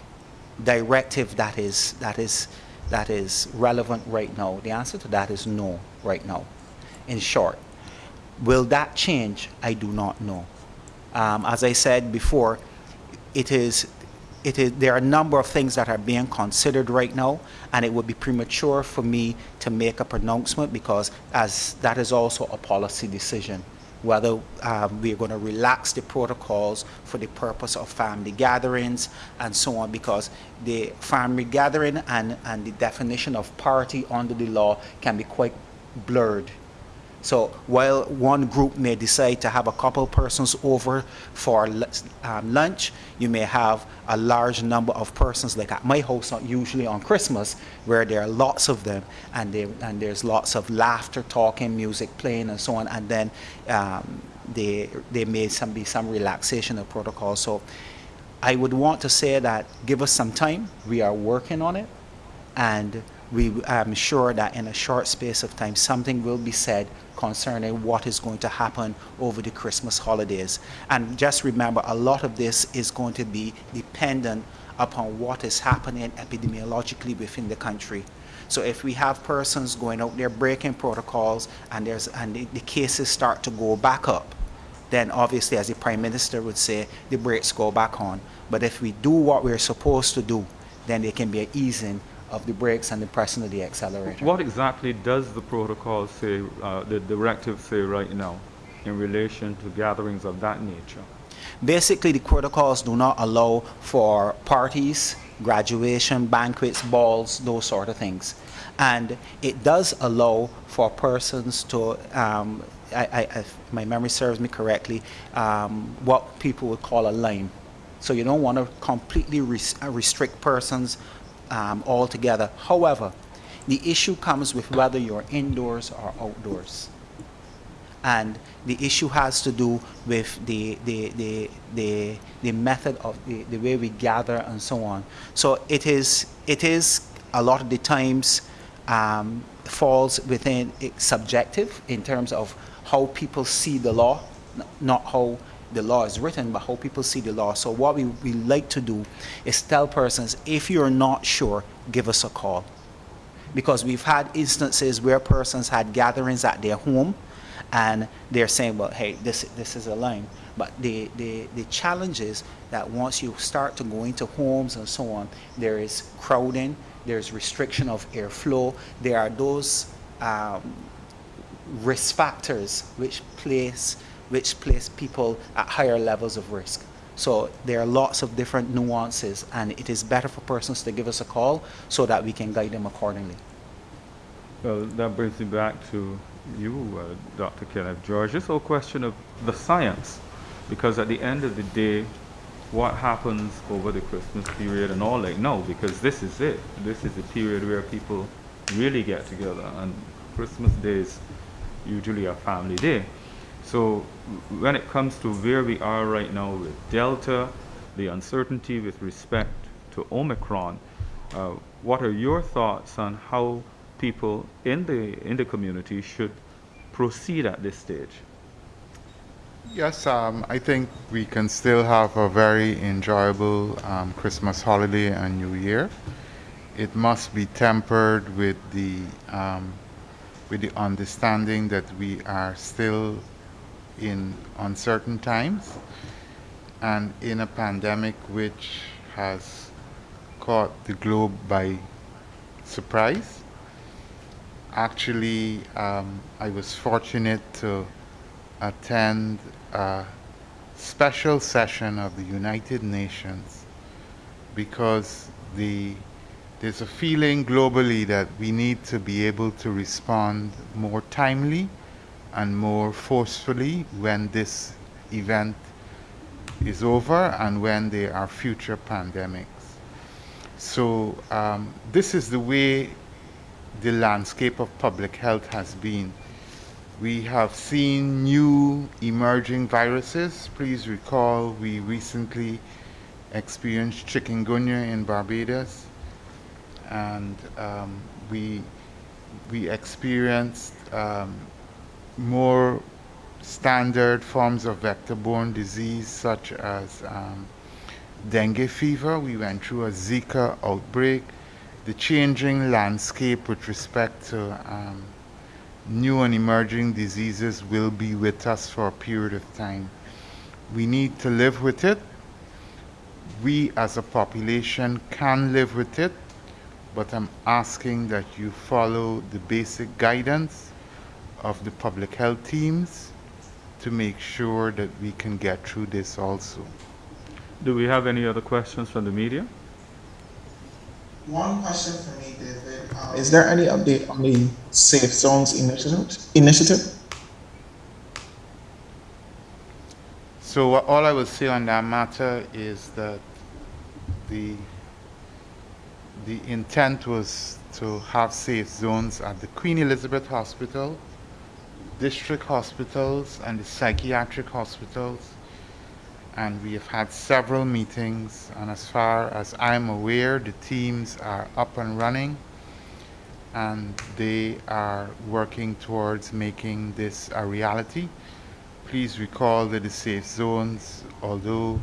directive that is that is that is relevant right now. The answer to that is no right now. In short, will that change? I do not know. Um, as I said before, it is, it is, there are a number of things that are being considered right now, and it would be premature for me to make a pronouncement because as that is also a policy decision, whether um, we are going to relax the protocols for the purpose of family gatherings and so on, because the family gathering and, and the definition of party under the law can be quite blurred. So while one group may decide to have a couple persons over for um, lunch, you may have a large number of persons, like at my house, usually on Christmas, where there are lots of them, and, they, and there's lots of laughter, talking, music playing, and so on, and then um, they, there may some, be some relaxation of protocol. So I would want to say that give us some time. We are working on it, and we I'm sure that in a short space of time something will be said concerning what is going to happen over the Christmas holidays. And just remember, a lot of this is going to be dependent upon what is happening epidemiologically within the country. So if we have persons going out there breaking protocols and there's and the, the cases start to go back up, then obviously, as the Prime Minister would say, the brakes go back on. But if we do what we're supposed to do, then there can be an easing of the brakes and the pressing of the accelerator. What exactly does the protocol say, uh, the directive say right now in relation to gatherings of that nature? Basically, the protocols do not allow for parties, graduation, banquets, balls, those sort of things. And it does allow for persons to, um, I, I, if my memory serves me correctly, um, what people would call a line. So you don't want to completely res- restrict persons um, altogether. However, the issue comes with whether you're indoors or outdoors and the issue has to do with the the the the, the method of the, the way we gather and so on. So it is it is a lot of the times um, falls within subjective in terms of how people see the law, not how the law is written, but how people see the law. So what we, we like to do is tell persons, if you're not sure, give us a call. Because we've had instances where persons had gatherings at their home and they're saying well hey this this is a line. But the, the the challenge is that once you start to go into homes and so on there is crowding there's restriction of airflow. There are those um, risk factors which place which place people at higher levels of risk so there are lots of different nuances and it is better for persons to give us a call so that we can guide them accordingly Well, that brings me back to you, uh, Dr. Kenneth George. This whole question of the science, because at the end of the day, what happens over the Christmas period and all like no, because this is it. This is the period where people really get together, and Christmas Day is usually a family day. So when it comes to where we are right now with Delta, the uncertainty with respect to Omicron, uh, what are your thoughts on how people in the, in the community should proceed at this stage? Yes, um, I think we can still have a very enjoyable um, Christmas holiday and New Year. It must be tempered with the um, with the understanding that we are still in uncertain times and in a pandemic which has caught the globe by surprise. Actually, um, I was fortunate to attend a special session of the United Nations because the, there's a feeling globally that we need to be able to respond more timely and more forcefully when this event is over and when there are future pandemics. So um, this is the way the landscape of public health has been we have seen new emerging viruses. Please recall we recently experienced chikungunya in Barbados, and um, we we experienced um, more standard forms of vector-borne disease such as um, dengue fever. We went through a Zika outbreak. The changing landscape with respect to um, new and emerging diseases will be with us for a period of time. We need to live with it. We as a population can live with it, but I'm asking that you follow the basic guidance of the public health teams to make sure that we can get through this also. Do we have any other questions from the media? One question for me, David. Um, is there any update on the Safe Zones initiative? initiative? So all I will say on that matter is that the the intent was to have safe zones at the Queen Elizabeth Hospital, district hospitals, and the psychiatric hospitals and we have had several meetings and as far as I'm aware the teams are up and running and they are working towards making this a reality. Please recall that the safe zones, although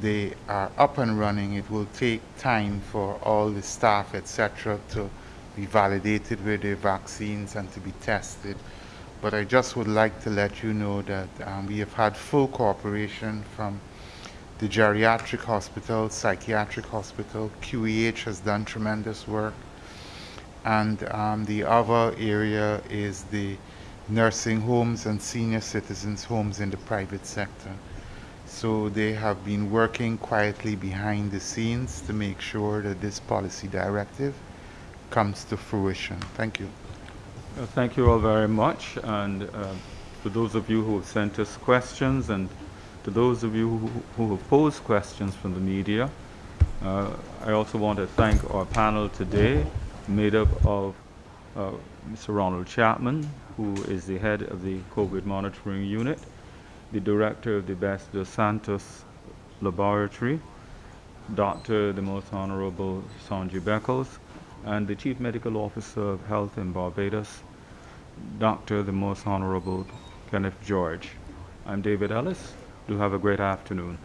they are up and running, it will take time for all the staff, etc., to be validated with their vaccines and to be tested. But I just would like to let you know that um, we have had full cooperation from the geriatric hospital, psychiatric hospital. QEH has done tremendous work. And um, the other area is the nursing homes and senior citizens homes in the private sector. So they have been working quietly behind the scenes to make sure that this policy directive comes to fruition. Thank you. Uh, thank you all very much. And uh, to those of you who have sent us questions and to those of you who, who have posed questions from the media, uh, I also want to thank our panel today, made up of uh, Mr. Ronald Chapman, who is the head of the COVID monitoring unit, the director of the Best-dos Santos Laboratory, Dr. the Most Honorable Songee Beckles, and the Chief Medical Officer of Health in Barbados, Dr. the Most Honorable Kenneth George. I'm David Ellis. Do have a great afternoon.